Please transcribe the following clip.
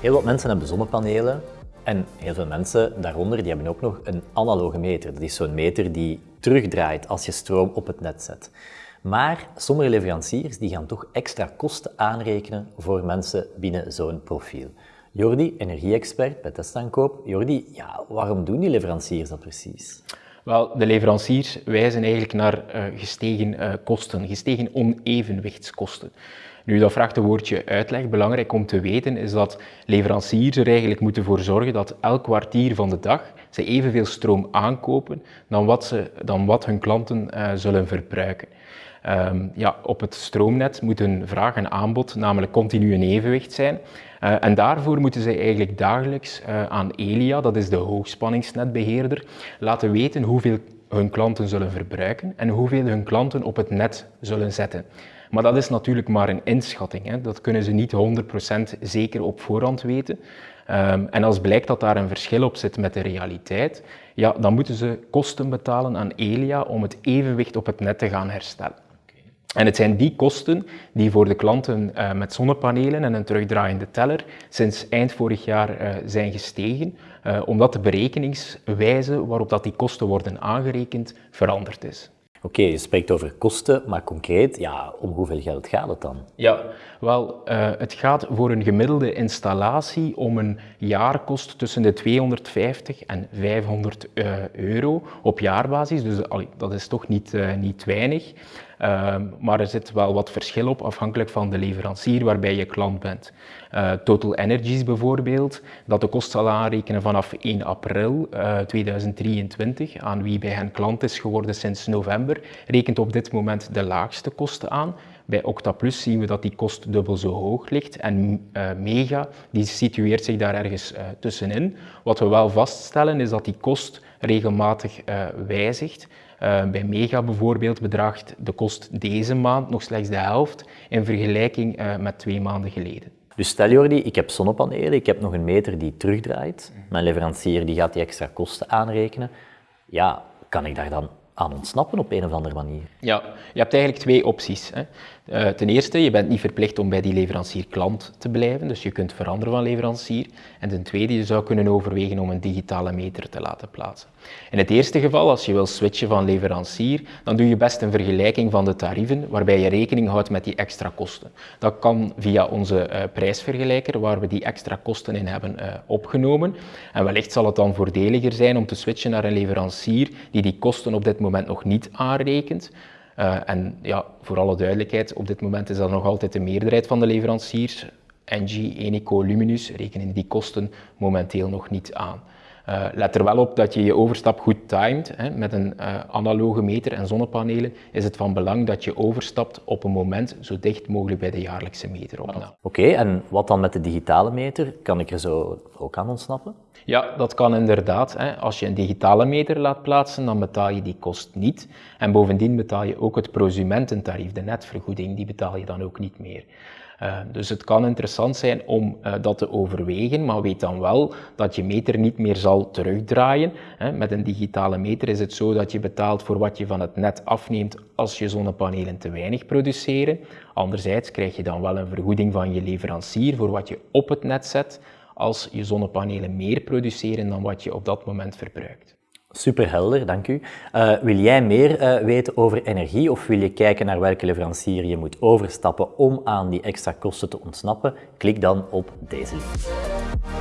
Heel wat mensen hebben zonnepanelen en heel veel mensen daaronder die hebben ook nog een analoge meter. Dat is zo'n meter die terugdraait als je stroom op het net zet. Maar sommige leveranciers die gaan toch extra kosten aanrekenen voor mensen binnen zo'n profiel. Jordi, energie-expert bij Testaankoop. Jordi, ja, waarom doen die leveranciers dat precies? Wel, de leveranciers wijzen eigenlijk naar uh, gestegen uh, kosten, gestegen onevenwichtskosten. Nu, dat vraagt een woordje uitleg. Belangrijk om te weten is dat leveranciers er eigenlijk moeten voor zorgen dat elk kwartier van de dag ze evenveel stroom aankopen dan wat, ze, dan wat hun klanten uh, zullen verbruiken. Um, ja, op het stroomnet moet een vraag en aanbod namelijk continu in evenwicht zijn. Uh, en daarvoor moeten zij eigenlijk dagelijks uh, aan Elia, dat is de hoogspanningsnetbeheerder, laten weten hoeveel hun klanten zullen verbruiken en hoeveel hun klanten op het net zullen zetten. Maar dat is natuurlijk maar een inschatting. Hè. Dat kunnen ze niet 100% zeker op voorhand weten. Um, en als blijkt dat daar een verschil op zit met de realiteit, ja, dan moeten ze kosten betalen aan Elia om het evenwicht op het net te gaan herstellen. En het zijn die kosten die voor de klanten uh, met zonnepanelen en een terugdraaiende teller sinds eind vorig jaar uh, zijn gestegen, uh, omdat de berekeningswijze waarop dat die kosten worden aangerekend veranderd is. Oké, je spreekt over kosten, maar concreet, ja, om hoeveel geld gaat het dan? Ja, wel, uh, het gaat voor een gemiddelde installatie om een jaarkost tussen de 250 en 500 uh, euro op jaarbasis. Dus dat is toch niet, uh, niet weinig. Ehm, maar er zit wel wat verschil op afhankelijk van de leverancier waarbij je klant bent. Uh, Total Energies bijvoorbeeld, dat de kost zal aanrekenen vanaf 1 april uh, 2023, aan wie bij hen klant is geworden sinds november, rekent op dit moment de laagste kosten aan. Bij Octaplus zien we dat die kost dubbel zo hoog ligt en uh, Mega die situeert zich daar ergens tussenin. Wat we wel vaststellen is dat die kost regelmatig wijzigt. Bij Mega bijvoorbeeld bedraagt de kost deze maand nog slechts de helft in vergelijking met twee maanden geleden. Dus stel Jordi, ik heb zonnepanelen, ik heb nog een meter die terugdraait. Mijn leverancier die gaat die extra kosten aanrekenen. Ja, kan ik daar dan aan ontsnappen op een of andere manier? Ja, je hebt eigenlijk twee opties. Hè. Uh, ten eerste, je bent niet verplicht om bij die leverancier klant te blijven, dus je kunt veranderen van leverancier. En ten tweede, je zou kunnen overwegen om een digitale meter te laten plaatsen. In het eerste geval, als je wil switchen van leverancier, dan doe je best een vergelijking van de tarieven, waarbij je rekening houdt met die extra kosten. Dat kan via onze uh, prijsvergelijker, waar we die extra kosten in hebben uh, opgenomen. En wellicht zal het dan voordeliger zijn om te switchen naar een leverancier die die kosten op dit moment nog niet aanrekent. Uh, en ja, voor alle duidelijkheid, op dit moment is dat nog altijd de meerderheid van de leveranciers. Engie, Eneco, Luminus rekenen die kosten momenteel nog niet aan. Uh, let er wel op dat je je overstap goed timed. Hè. Met een uh, analoge meter en zonnepanelen is het van belang dat je overstapt op een moment zo dicht mogelijk bij de jaarlijkse meteropname. Oké, okay, en wat dan met de digitale meter? Kan ik er zo ook aan ontsnappen? Ja, dat kan inderdaad. Hè. Als je een digitale meter laat plaatsen, dan betaal je die kost niet. En bovendien betaal je ook het prosumententarief, de netvergoeding, die betaal je dan ook niet meer. Uh, dus het kan interessant zijn om uh, dat te overwegen, maar weet dan wel dat je meter niet meer zal terugdraaien. Met een digitale meter is het zo dat je betaalt voor wat je van het net afneemt als je zonnepanelen te weinig produceren. Anderzijds krijg je dan wel een vergoeding van je leverancier voor wat je op het net zet als je zonnepanelen meer produceren dan wat je op dat moment verbruikt. Super helder, dank u. Uh, wil jij meer uh, weten over energie of wil je kijken naar welke leverancier je moet overstappen om aan die extra kosten te ontsnappen? Klik dan op deze link.